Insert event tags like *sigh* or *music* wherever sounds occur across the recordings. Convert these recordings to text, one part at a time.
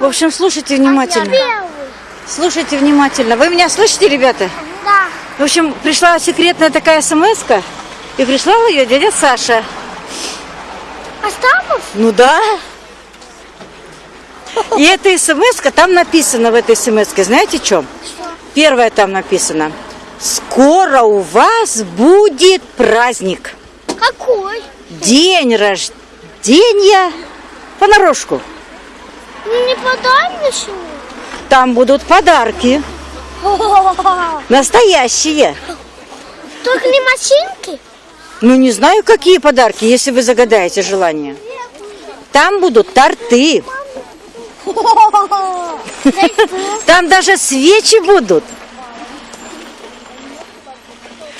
В общем, слушайте внимательно. Слушайте внимательно. Вы меня слышите, ребята? Да. В общем, пришла секретная такая смс и прислал ее дядя Саша. Остапов? Ну да. И эта смс там написано в этой смс знаете, что? Что? Первое там написано. Скоро у вас будет праздник. Какой? День рождения понарошку. Ну не подай ничего. Там будут подарки. Настоящие. Только не машинки? Ну, не знаю, какие подарки, если вы загадаете желание. Там будут торты. Там даже свечи будут.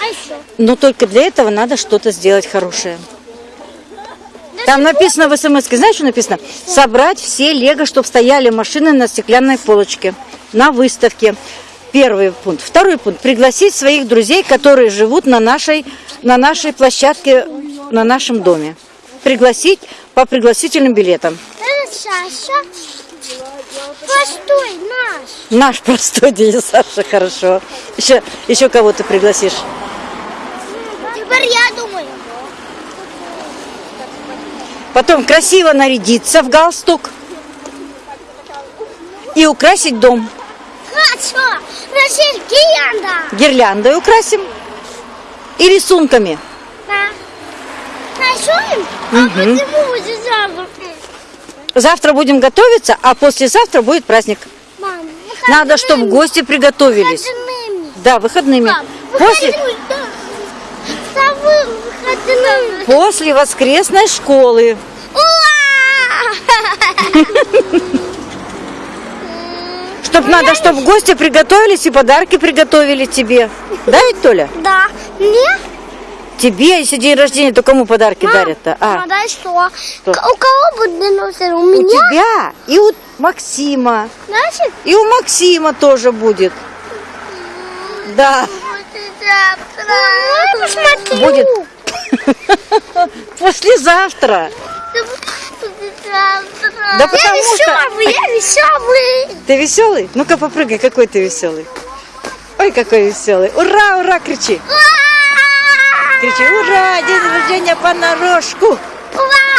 А еще? Но только для этого надо что-то сделать хорошее. Там написано в смс, знаешь, что написано? Собрать все лего, чтобы стояли машины на стеклянной полочке, на выставке. Первый пункт. Второй пункт. Пригласить своих друзей, которые живут на нашей, на нашей площадке, на нашем доме. Пригласить по пригласительным билетам. Саша. Простой наш. Наш простой дядя Саша, хорошо. Еще, еще кого ты пригласишь? Теперь я думаю. Потом красиво нарядиться в галстук и украсить дом. Хорошо. Рашель Гиянда. Гирляндой украсим и рисунками. Да. Рисуем? А почему будет завтра? Завтра будем готовиться, а послезавтра будет праздник. Мам, Надо, чтобы гости приготовились. Выходными. Да, выходными. Мам, После, выходными, да. После воскресной школы. Чтоб надо, чтобы гости приготовились и подарки приготовили тебе. Да, ведь, Толя? Да. Мне? Тебе, если день рождения, то кому подарки дарят-то? А, дай что? Что? У кого будет день рождения? У у меня? тебя и у Максима. Значит, И у Максима тоже будет. Да. будет *laughs* Послезавтра. Да потому я что- веселый, я веселый. Ты веселый? Ну-ка попрыгай, какой ты веселый. Ой, какой веселый. Ура, ура, кричи. Кричи, ура, день рождения понарошку. Ура!